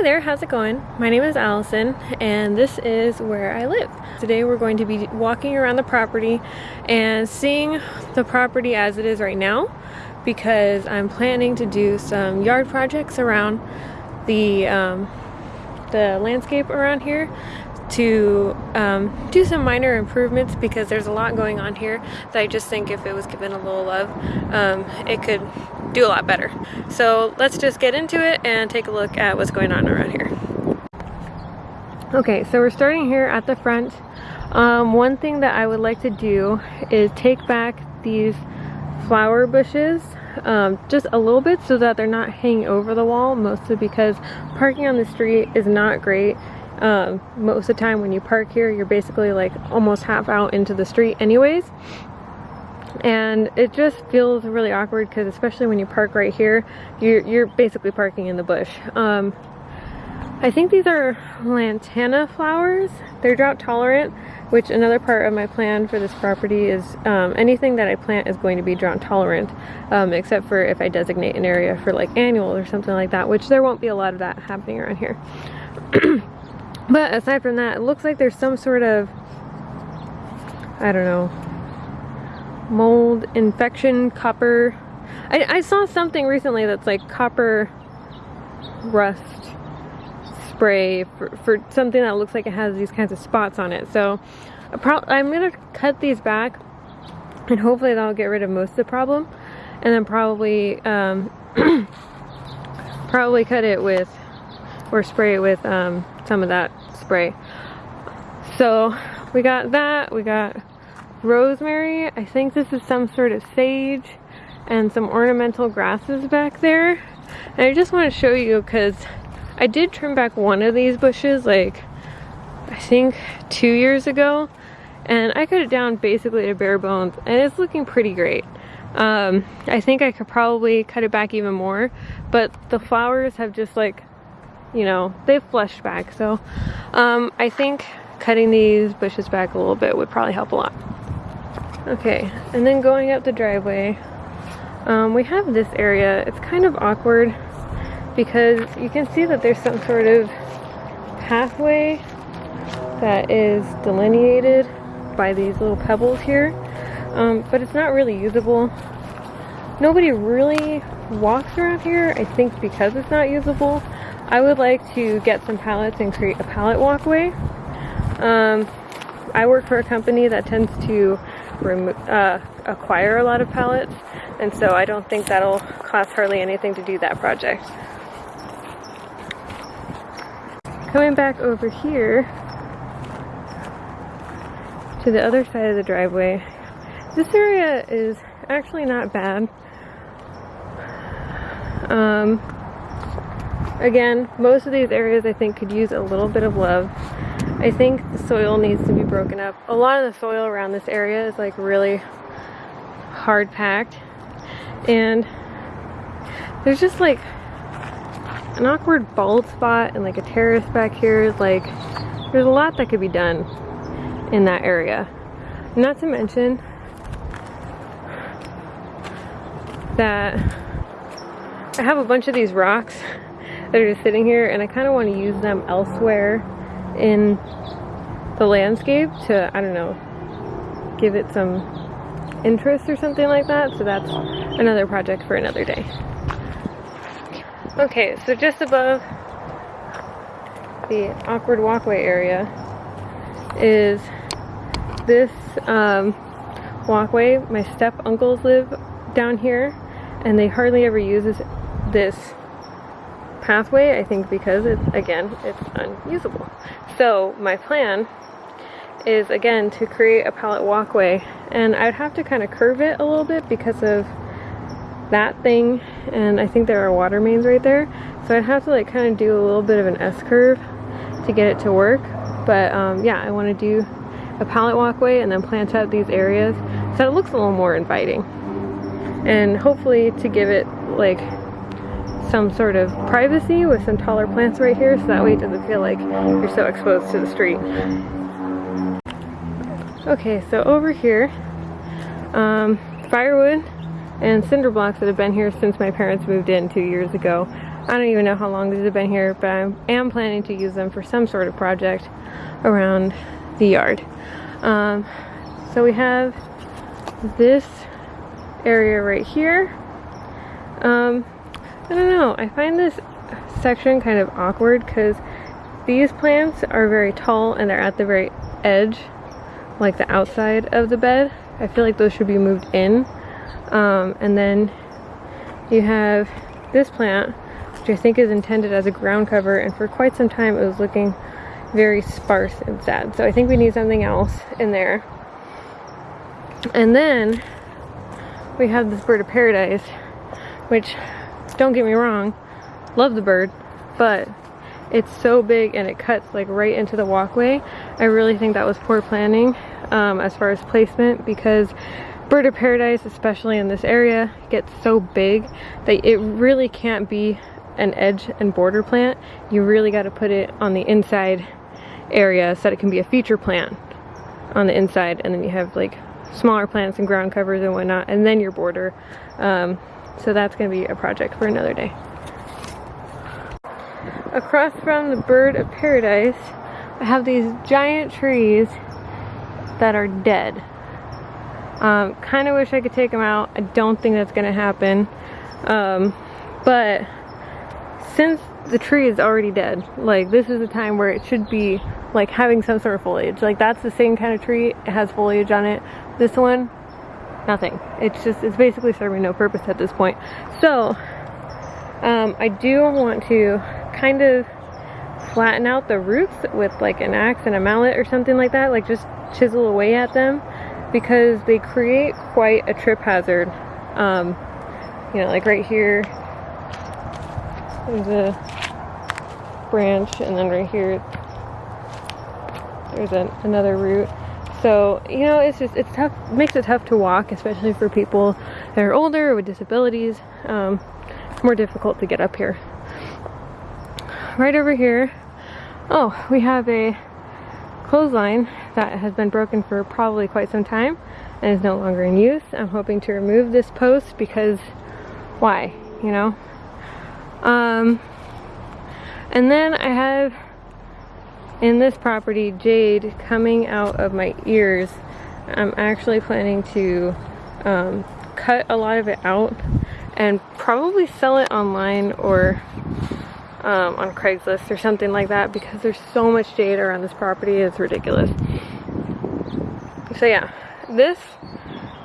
Hi there, how's it going? My name is Allison and this is where I live. Today we're going to be walking around the property and seeing the property as it is right now because I'm planning to do some yard projects around the, um, the landscape around here to um, do some minor improvements because there's a lot going on here that I just think if it was given a little love, um, it could do a lot better. So let's just get into it and take a look at what's going on around here. Okay, so we're starting here at the front. Um, one thing that I would like to do is take back these flower bushes um, just a little bit so that they're not hanging over the wall mostly because parking on the street is not great um, most of the time when you park here you're basically like almost half out into the street anyways and it just feels really awkward because especially when you park right here you're, you're basically parking in the bush. Um, I think these are lantana flowers. They're drought tolerant which another part of my plan for this property is um, anything that I plant is going to be drought tolerant um, except for if I designate an area for like annuals or something like that which there won't be a lot of that happening around here. But aside from that it looks like there's some sort of I don't know mold infection copper. I, I saw something recently that's like copper rust spray for, for something that looks like it has these kinds of spots on it. So I'm gonna cut these back and hopefully that'll get rid of most of the problem. And then probably um, probably cut it with or spray it with um, some of that spray. So we got that we got rosemary. I think this is some sort of sage and some ornamental grasses back there. And I just want to show you because I did trim back one of these bushes like I think two years ago and I cut it down basically to bare bones and it's looking pretty great. Um, I think I could probably cut it back even more but the flowers have just like you know they've flushed back so um, I think cutting these bushes back a little bit would probably help a lot. Okay, and then going up the driveway, um, we have this area. It's kind of awkward because you can see that there's some sort of pathway that is delineated by these little pebbles here, um, but it's not really usable. Nobody really walks around here, I think because it's not usable. I would like to get some pallets and create a pallet walkway. Um, I work for a company that tends to uh, acquire a lot of pallets and so I don't think that'll cost hardly anything to do that project. Coming back over here to the other side of the driveway, this area is actually not bad. Um, again, most of these areas I think could use a little bit of love. I think the soil needs to be broken up. A lot of the soil around this area is like really hard packed. And there's just like an awkward bald spot and like a terrace back here. Like there's a lot that could be done in that area. Not to mention that I have a bunch of these rocks that are just sitting here and I kind of want to use them elsewhere in the landscape to, I don't know, give it some interest or something like that. So that's another project for another day. Okay, so just above the awkward walkway area is this um, walkway. My step uncles live down here and they hardly ever use this, pathway, I think because it's, again, it's unusable. So my plan is again to create a pallet walkway. And I'd have to kind of curve it a little bit because of that thing. And I think there are water mains right there. So I'd have to like kind of do a little bit of an S-curve to get it to work. But um, yeah I want to do a pallet walkway and then plant out these areas. So it looks a little more inviting. And hopefully to give it like some sort of privacy with some taller plants right here so that way it doesn't feel like you're so exposed to the street. Okay, so over here, um, firewood and cinder blocks that have been here since my parents moved in two years ago I don't even know how long these have been here, but I am planning to use them for some sort of project around the yard. Um, so we have this area right here. Um, I don't know, I find this section kind of awkward because these plants are very tall and they're at the very edge, like the outside of the bed. I feel like those should be moved in. Um, and then you have this plant, which I think is intended as a ground cover, and for quite some time it was looking very sparse and sad. So I think we need something else in there. And then we have this bird of paradise, which, don't get me wrong, love the bird, but it's so big and it cuts like right into the walkway. I really think that was poor planning um, as far as placement because bird of paradise, especially in this area, gets so big that it really can't be an edge and border plant. You really got to put it on the inside area so that it can be a feature plant on the inside and then you have like smaller plants and ground covers and whatnot and then your border. Um, so that's going to be a project for another day. Across from the bird of paradise, I have these giant trees that are dead. Um, kind of wish I could take them out. I don't think that's going to happen. Um, but since the tree is already dead, like this is the time where it should be like having some sort of foliage. Like that's the same kind of tree. It has foliage on it. This one, nothing. It's just, it's basically serving no purpose at this point. So, um, I do want to kind of flatten out the roots with like an axe and a mallet or something like that. Like just chisel away at them because they create quite a trip hazard. Um, you know, like right here, there's a branch, and then right here, there's another root. So, you know, it's just, it's tough, makes it tough to walk, especially for people that are older with disabilities. Um, it's more difficult to get up here. Right over here, oh, we have a clothesline that has been broken for probably quite some time and is no longer in use. I'm hoping to remove this post because why, you know? Um, and then I have in this property jade coming out of my ears. I'm actually planning to um, cut a lot of it out and probably sell it online or um, on Craigslist or something like that because there's so much jade around this property it's ridiculous. So yeah this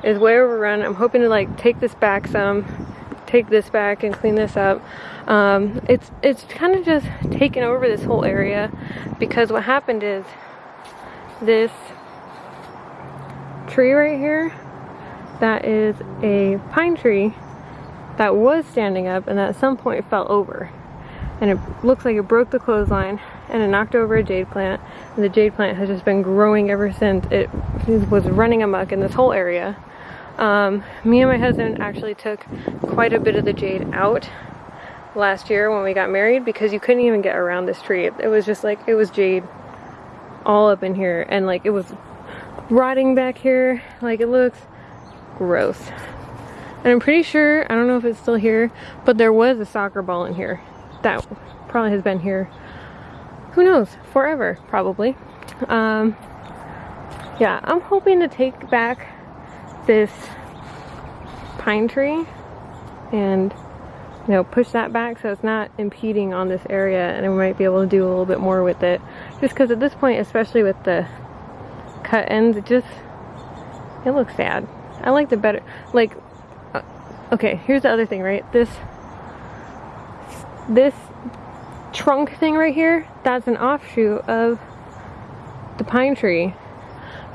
is way overrun I'm hoping to like take this back some take this back and clean this up. Um, it's it's kind of just taken over this whole area because what happened is this tree right here that is a pine tree that was standing up and at some point fell over. And it looks like it broke the clothesline and it knocked over a jade plant. And the jade plant has just been growing ever since. It was running amok in this whole area um, me and my husband actually took quite a bit of the jade out last year when we got married because you couldn't even get around this tree. It was just like it was jade all up in here and like it was rotting back here. Like it looks gross. And I'm pretty sure I don't know if it's still here but there was a soccer ball in here that probably has been here, who knows, forever, probably. Um, yeah, I'm hoping to take back this pine tree and you know push that back so it's not impeding on this area and we might be able to do a little bit more with it. Just because at this point especially with the cut ends it just it looks sad. I like the better like uh, okay here's the other thing right? This this trunk thing right here, that's an offshoot of the pine tree.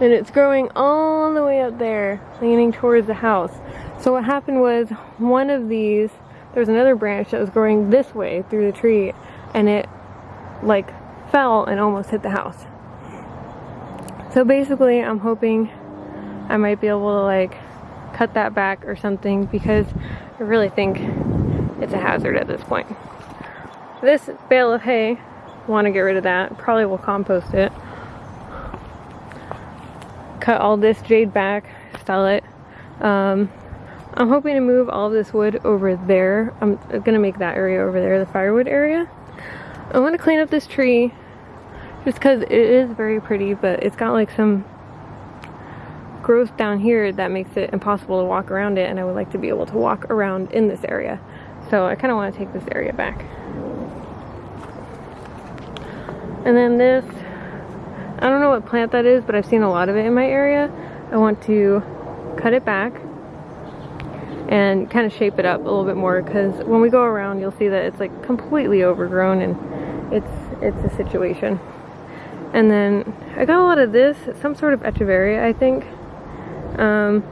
And it's growing all the way up there, leaning towards the house. So what happened was one of these, there was another branch that was growing this way through the tree and it like fell and almost hit the house. So basically I'm hoping I might be able to like cut that back or something because I really think it's a hazard at this point. This bale of hay, want to get rid of that. Probably will compost it. Cut all this jade back, sell it. Um, I'm hoping to move all this wood over there. I'm gonna make that area over there, the firewood area. I want to clean up this tree just because it is very pretty, but it's got like some growth down here that makes it impossible to walk around it and I would like to be able to walk around in this area. So I kind of want to take this area back. And then this, I don't know what plant that is, but I've seen a lot of it in my area. I want to cut it back and kind of shape it up a little bit more because when we go around you'll see that it's like completely overgrown and it's it's a situation. And then I got a lot of this, some sort of echeveria I think. Um,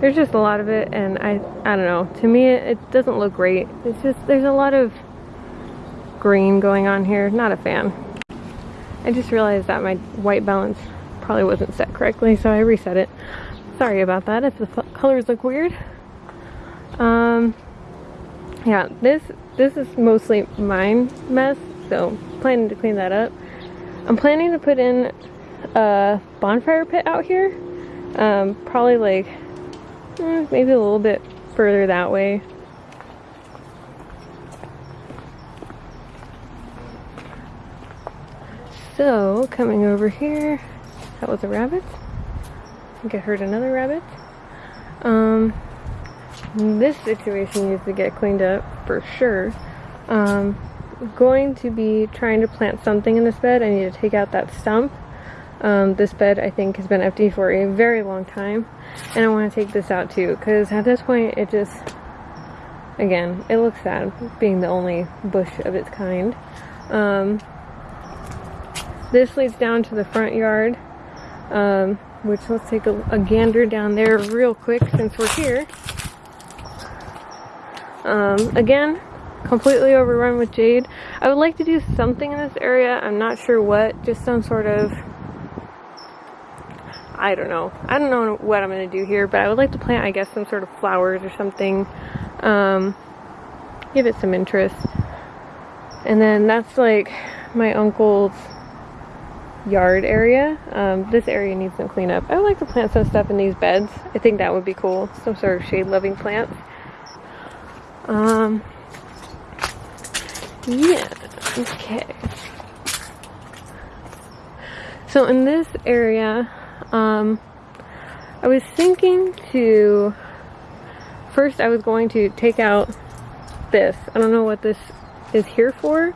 there's just a lot of it and I, I don't know, to me it, it doesn't look great. It's just, there's a lot of green going on here, not a fan. I just realized that my white balance probably wasn't set correctly so I reset it. Sorry about that if the colors look weird. Um, yeah, this this is mostly mine mess, so planning to clean that up. I'm planning to put in a bonfire pit out here um, probably like eh, maybe a little bit further that way. So, coming over here, that was a rabbit. I think I heard another rabbit. Um, this situation needs to get cleaned up for sure. Um, going to be trying to plant something in this bed. I need to take out that stump um, this bed I think has been empty for a very long time and I want to take this out too because at this point it just again it looks sad being the only bush of its kind um, this leads down to the front yard um, which let's take a, a, gander down there real quick since we're here um, again completely overrun with jade I would like to do something in this area I'm not sure what just some sort of I don't know. I don't know what I'm going to do here, but I would like to plant, I guess, some sort of flowers or something. Um, give it some interest. And then that's like my uncle's yard area. Um, this area needs some cleanup. I would like to plant some stuff in these beds. I think that would be cool. Some sort of shade-loving plants. Um, yeah, okay. So in this area, um, I was thinking to, first I was going to take out this. I don't know what this is here for.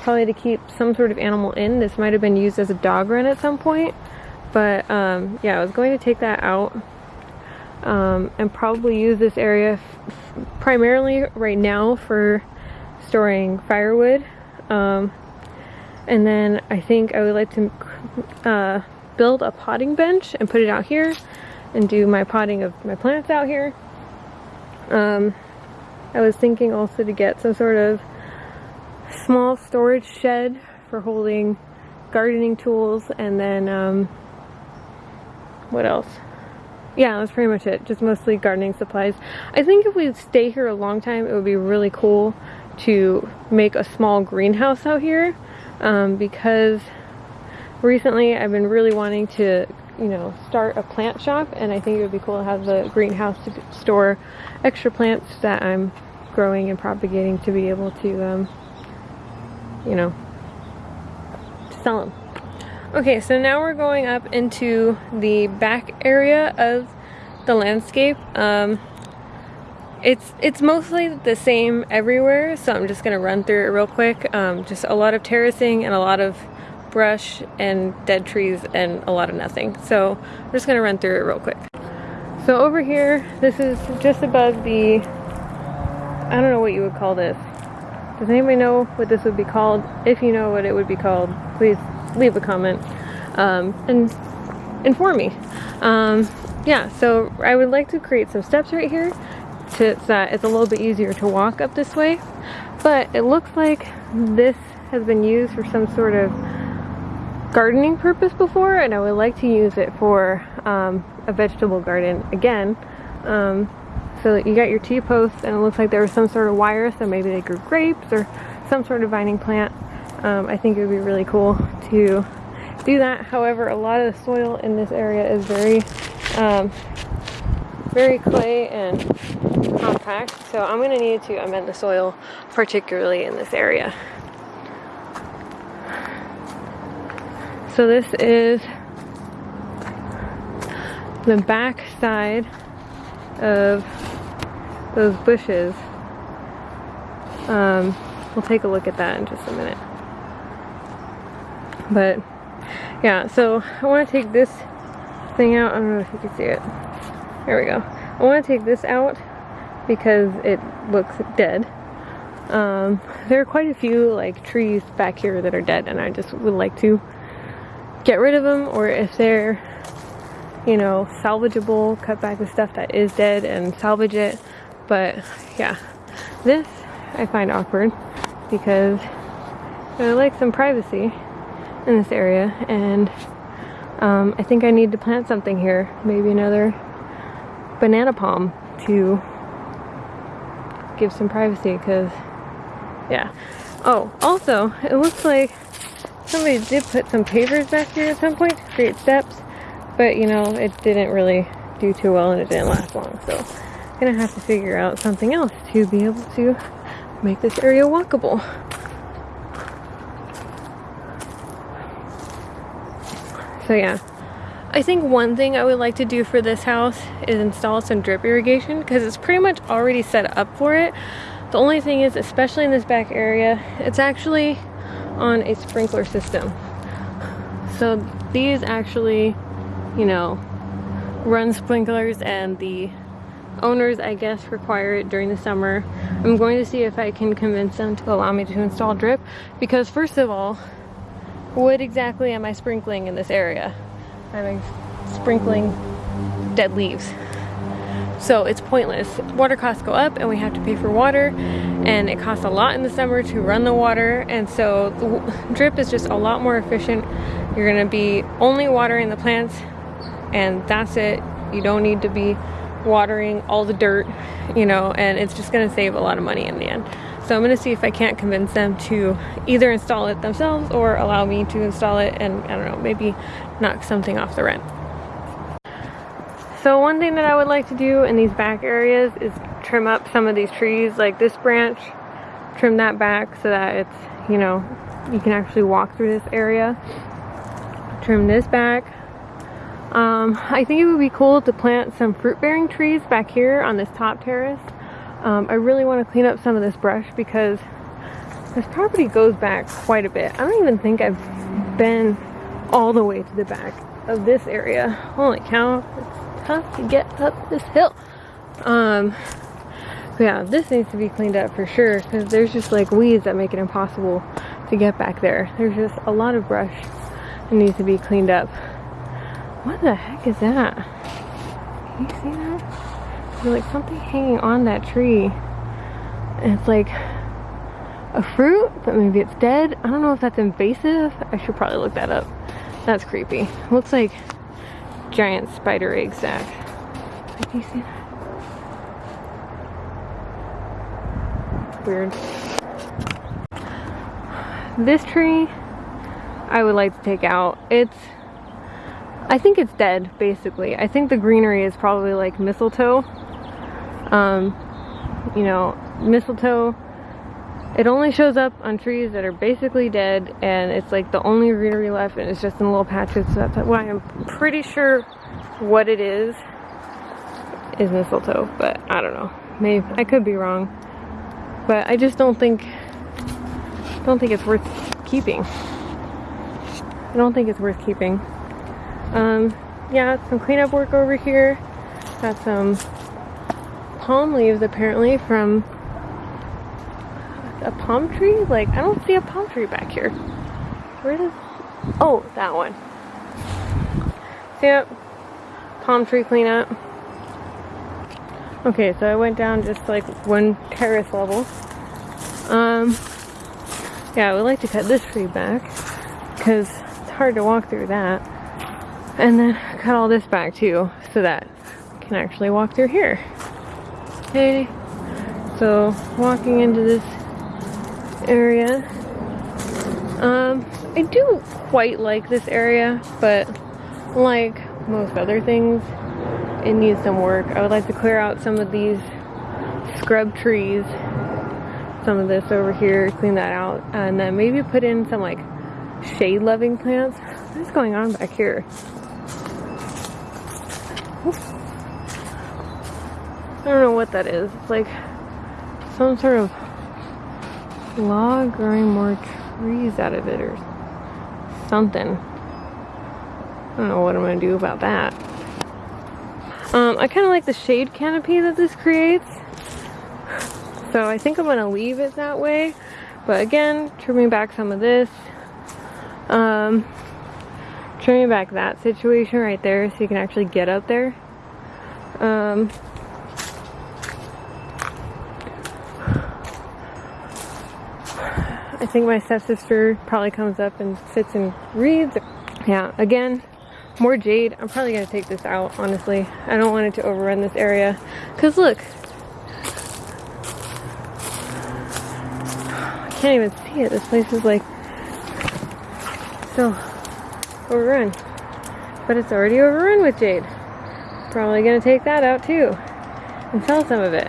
Probably to keep some sort of animal in. This might have been used as a dog run at some point. But um, yeah, I was going to take that out um, and probably use this area primarily right now for storing firewood. Um, and then I think I would like to uh, build a potting bench and put it out here and do my potting of my plants out here. Um, I was thinking also to get some sort of small storage shed for holding gardening tools and then um, what else? Yeah, that's pretty much it. Just mostly gardening supplies. I think if we stay here a long time, it would be really cool to make a small greenhouse out here um, because recently I've been really wanting to, you know, start a plant shop and I think it would be cool to have the greenhouse to store extra plants that I'm growing and propagating to be able to, um, you know, sell them. Okay, so now we're going up into the back area of the landscape. Um, it's it's mostly the same everywhere, so I'm just gonna run through it real quick. Um, just a lot of terracing and a lot of brush and dead trees and a lot of nothing. So I'm just gonna run through it real quick. So over here, this is just above the, I don't know what you would call this. Does anybody know what this would be called? If you know what it would be called, please leave a comment um, and inform me. Um, yeah, so I would like to create some steps right here to, so that it's a little bit easier to walk up this way. But it looks like this has been used for some sort of gardening purpose before and I would like to use it for um, a vegetable garden again. Um, so you got your T-posts and it looks like there was some sort of wire so maybe they grew grapes or some sort of vining plant. Um, I think it would be really cool to do that. However, a lot of the soil in this area is very um, very clay and compact. So I'm gonna need to amend the soil, particularly in this area. So this is the back side of those bushes. Um, we'll take a look at that in just a minute. But yeah, so I want to take this thing out. I don't know if you can see it. There we go. I want to take this out because it looks dead. Um, there are quite a few like trees back here that are dead and I just would like to get rid of them or if they're you know salvageable cut back the stuff that is dead and salvage it but yeah. This I find awkward because I like some privacy in this area and um, I think I need to plant something here. Maybe another banana palm to give some privacy because yeah. Oh also it looks like somebody did put some pavers back here at some point to create steps but you know it didn't really do too well and it didn't last long so gonna have to figure out something else to be able to make this area walkable so yeah I think one thing I would like to do for this house is install some drip irrigation because it's pretty much already set up for it. The only thing is, especially in this back area, it's actually on a sprinkler system. So these actually, you know, run sprinklers and the owners, I guess, require it during the summer. I'm going to see if I can convince them to allow me to install drip because first of all, what exactly am I sprinkling in this area? I'm sprinkling dead leaves. So it's pointless. Water costs go up and we have to pay for water and it costs a lot in the summer to run the water and so drip is just a lot more efficient. You're gonna be only watering the plants and that's it. You don't need to be watering all the dirt, you know, and it's just gonna save a lot of money in the end. So I'm gonna see if I can't convince them to either install it themselves or allow me to install it and I don't know, maybe knock something off the rent. So one thing that I would like to do in these back areas is trim up some of these trees, like this branch, trim that back so that it's, you know, you can actually walk through this area. Trim this back. Um, I think it would be cool to plant some fruit bearing trees back here on this top terrace. Um, I really want to clean up some of this brush because this property goes back quite a bit. I don't even think I've been all the way to the back of this area. Holy cow, it's tough to get up this hill. Um, yeah, this needs to be cleaned up for sure because there's just like weeds that make it impossible to get back there. There's just a lot of brush that needs to be cleaned up. What the heck is that? Can you see that? There's like something hanging on that tree. And it's like a fruit, but maybe it's dead. I don't know if that's invasive. I should probably look that up. That's creepy. Looks like giant spider egg sac. Can you see that? Weird. This tree, I would like to take out. It's I think it's dead, basically. I think the greenery is probably like mistletoe. Um, you know, mistletoe, it only shows up on trees that are basically dead and it's like the only greenery left and it's just in little patches. So that's why I'm pretty sure what it is is mistletoe, but I don't know. Maybe I could be wrong. But I just don't think don't think it's worth keeping. I don't think it's worth keeping. Um, yeah, some cleanup work over here. Got some palm leaves apparently from a palm tree? Like, I don't see a palm tree back here. Where does... Oh, that one. See? Palm tree cleanup. Okay, so I went down just like one terrace level. Um, yeah, I would like to cut this tree back because it's hard to walk through that. And then cut all this back too so that I can actually walk through here. Okay, so walking into this area. Um, I do quite like this area, but like most other things, it needs some work. I would like to clear out some of these scrub trees. Some of this over here, clean that out. And then maybe put in some like shade loving plants. What's going on back here? I don't know what that is. It's like some sort of log growing more trees out of it or something. I don't know what I'm gonna do about that. Um, I kind of like the shade canopy that this creates. So I think I'm gonna leave it that way. But again, trimming back some of this. Um, trimming back that situation right there so you can actually get up there. Um, I think my stepsister probably comes up and sits and reads. Yeah, again, more jade. I'm probably gonna take this out, honestly. I don't want it to overrun this area. Cause look, I can't even see it. This place is like so overrun. But it's already overrun with jade. Probably gonna take that out too and sell some of it.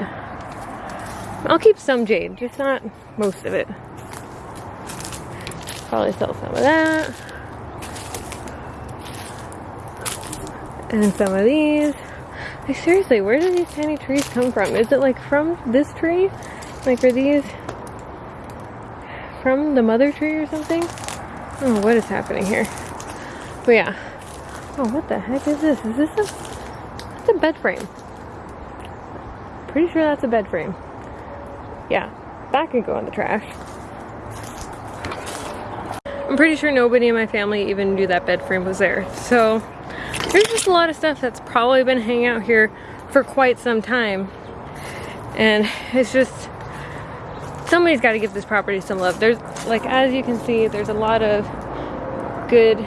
I'll keep some jade, just not most of it. Probably sell some of that. And some of these. Like seriously, where do these tiny trees come from? Is it like from this tree? Like are these from the mother tree or something? Know what is happening here. But yeah. Oh, what the heck is this? Is this a, it's a bed frame. Pretty sure that's a bed frame. Yeah, that could go in the trash. I'm pretty sure nobody in my family even knew that bed frame was there. So there's just a lot of stuff that's probably been hanging out here for quite some time. And it's just, somebody's got to give this property some love. There's, like, as you can see, there's a lot of good,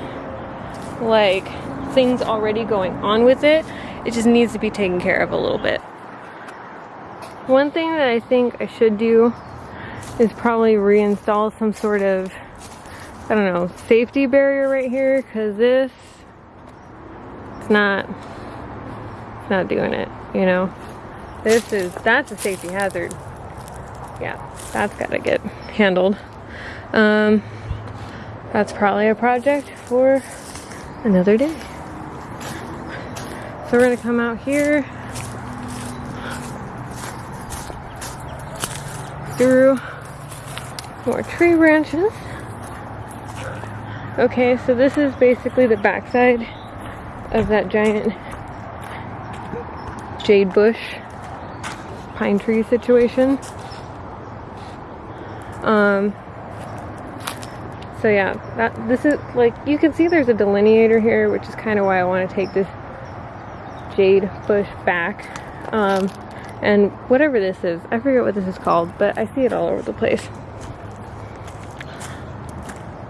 like, things already going on with it. It just needs to be taken care of a little bit. One thing that I think I should do is probably reinstall some sort of I don't know, safety barrier right here because this, it's not, it's not doing it, you know? This is, that's a safety hazard. Yeah, that's gotta get handled. Um, that's probably a project for another day. So we're gonna come out here through more tree branches. Okay, so this is basically the backside of that giant jade bush pine tree situation. Um, so yeah, that this is like you can see there's a delineator here, which is kind of why I want to take this jade bush back. Um, and whatever this is, I forget what this is called, but I see it all over the place.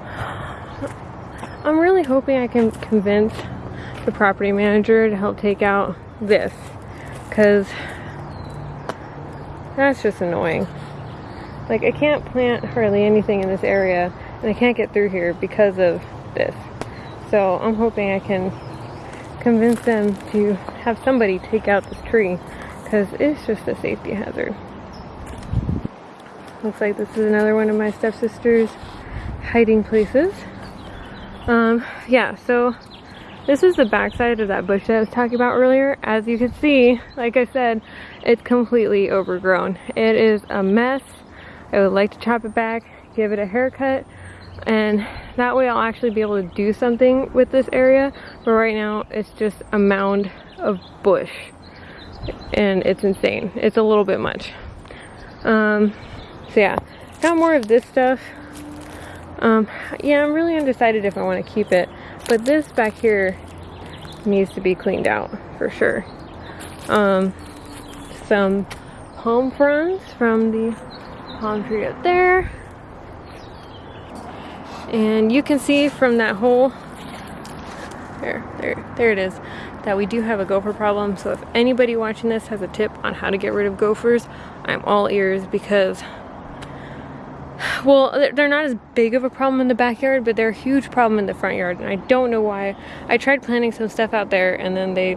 I'm really hoping I can convince the property manager to help take out this because that's just annoying. Like I can't plant hardly anything in this area and I can't get through here because of this. So I'm hoping I can convince them to have somebody take out this tree because it's just a safety hazard. Looks like this is another one of my stepsister's hiding places. Um, yeah, so this is the backside of that bush that I was talking about earlier. As you can see, like I said, it's completely overgrown. It is a mess. I would like to chop it back, give it a haircut, and that way I'll actually be able to do something with this area. But right now, it's just a mound of bush, and it's insane. It's a little bit much. Um, so yeah, got more of this stuff. Um, yeah, I'm really undecided if I want to keep it, but this back here needs to be cleaned out for sure. Um, some palm fronds from the palm tree up there. And you can see from that hole, there, there, there it is, that we do have a gopher problem. So if anybody watching this has a tip on how to get rid of gophers, I'm all ears because well they're not as big of a problem in the backyard but they're a huge problem in the front yard and I don't know why I tried planting some stuff out there and then they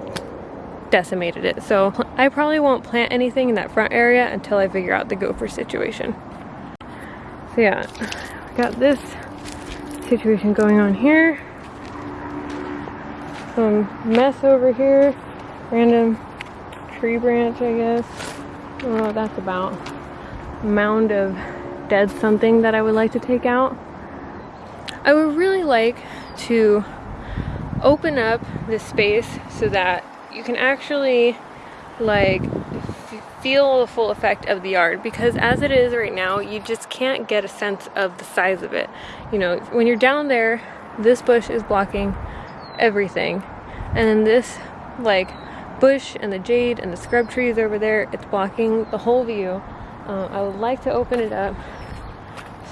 decimated it. So I probably won't plant anything in that front area until I figure out the gopher situation. So yeah, got this situation going on here. Some mess over here. Random tree branch, I guess. I don't know what that's about. Mound of dead something that I would like to take out. I would really like to open up this space so that you can actually like feel the full effect of the yard because as it is right now you just can't get a sense of the size of it. You know when you're down there this bush is blocking everything. And then this like bush and the jade and the scrub trees over there it's blocking the whole view. Uh, I would like to open it up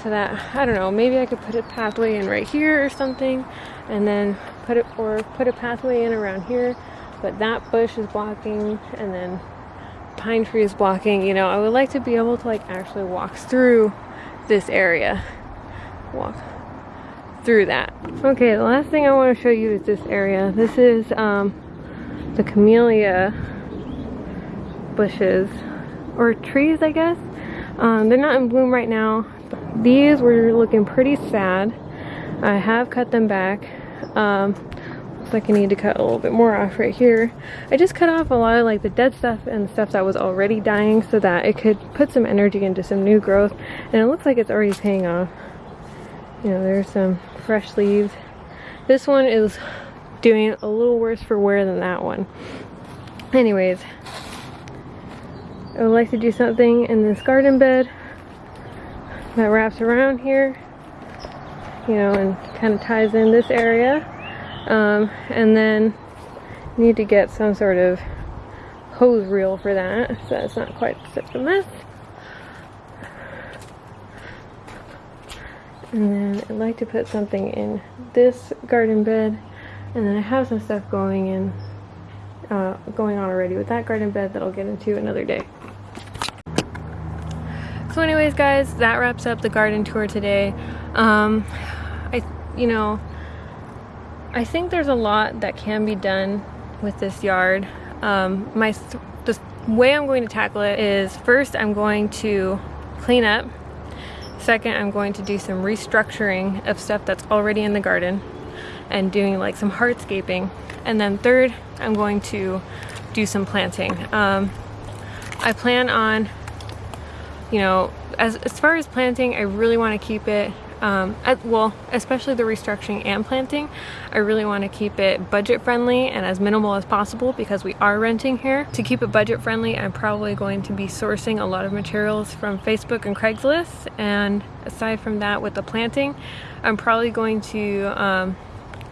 so that I don't know maybe I could put a pathway in right here or something and then put it or put a pathway in around here. But that bush is blocking and then pine trees blocking you know I would like to be able to like actually walk through this area. Walk through that. Okay the last thing I want to show you is this area. This is um, the camellia bushes or trees I guess. Um, they're not in bloom right now. These were looking pretty sad. I have cut them back. Um, like I need to cut a little bit more off right here. I just cut off a lot of like the dead stuff and stuff that was already dying so that it could put some energy into some new growth. And it looks like it's already paying off. You know, there's some fresh leaves. This one is doing a little worse for wear than that one. Anyways, I would like to do something in this garden bed that wraps around here you know, and kind of ties in this area. Um, and then need to get some sort of hose reel for that so it's not quite such a mess. And then I'd like to put something in this garden bed and then I have some stuff going in uh, going on already with that garden bed that I'll get into another day. So anyways guys, that wraps up the garden tour today. Um, I, you know, I think there's a lot that can be done with this yard. Um, my th the way I'm going to tackle it is first I'm going to clean up. Second, I'm going to do some restructuring of stuff that's already in the garden and doing like some hardscaping. And then third, I'm going to do some planting. Um, I plan on, you know, as, as far as planting, I really want to keep it um, at, well, especially the restructuring and planting, I really want to keep it budget friendly and as minimal as possible because we are renting here. To keep it budget friendly, I'm probably going to be sourcing a lot of materials from Facebook and Craigslist. And aside from that, with the planting, I'm probably going to um,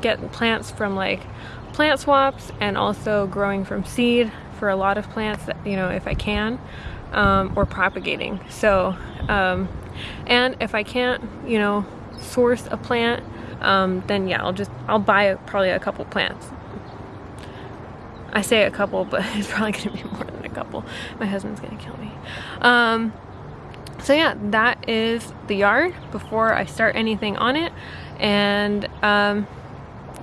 get plants from like plant swaps and also growing from seed for a lot of plants that, you know, if I can, um, or propagating. So, um, and if I can't, you know, source a plant, um, then yeah, I'll just, I'll buy a, probably a couple plants. I say a couple, but it's probably gonna be more than a couple. My husband's gonna kill me. Um, so yeah, that is the yard before I start anything on it. And, um,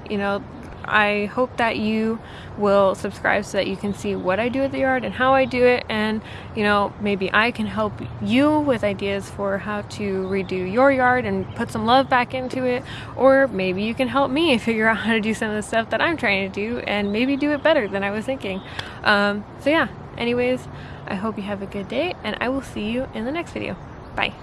you know, I hope that you will subscribe so that you can see what I do at the yard and how I do it. And you know maybe I can help you with ideas for how to redo your yard and put some love back into it. Or maybe you can help me figure out how to do some of the stuff that I'm trying to do and maybe do it better than I was thinking. Um, so yeah. Anyways I hope you have a good day and I will see you in the next video. Bye